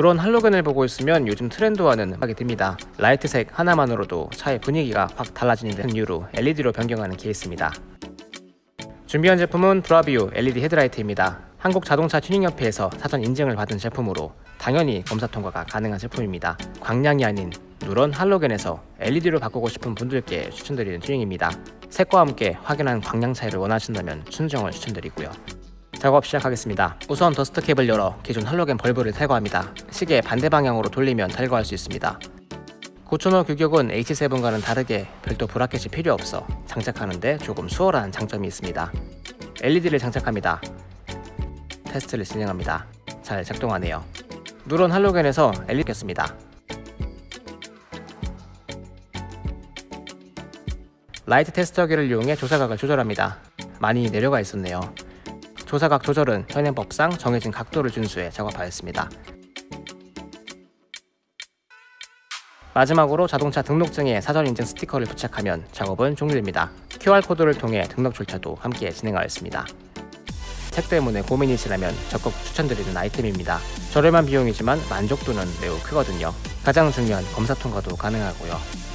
그런 할로겐을 보고 있으면 요즘 트렌드와는 하게 됩니다. 라이트색 하나만으로도 차의 분위기가 확 달라지는 이유로 LED로 변경하는 케이스입니다. 준비한 제품은 브라비오 LED 헤드라이트입니다. 한국 자동차 튜닝협회에서 사전 인증을 받은 제품으로 당연히 검사 통과가 가능한 제품입니다. 광량이 아닌 누런 할로겐에서 LED로 바꾸고 싶은 분들께 추천드리는 튜닝입니다. 색과 함께 확연한 광량 차이를 원하신다면 순정을 추천드리고요. 작업 시작하겠습니다. 우선 더스트 캡을 열어 기존 할로겐 벌브를 탈거합니다. 시계 반대 방향으로 돌리면 탈거할 수 있습니다. 고천호 규격은 H7과는 다르게 별도 브라켓이 필요 없어 장착하는데 조금 수월한 장점이 있습니다. LED를 장착합니다. 테스트를 진행합니다. 잘 작동하네요. 누런 할로겐에서 LED 꼈습니다. 라이트 테스터기를 이용해 조사각을 조절합니다. 많이 내려가 있었네요. 조사각 조절은 현행법상 정해진 각도를 준수해 작업하였습니다. 마지막으로 자동차 등록증에 사전 인증 스티커를 부착하면 작업은 종료됩니다. QR코드를 통해 등록 절차도 함께 진행하였습니다. 색 때문에 고민이시라면 적극 추천드리는 아이템입니다. 저렴한 비용이지만 만족도는 매우 크거든요. 가장 중요한 검사 통과도 가능하고요.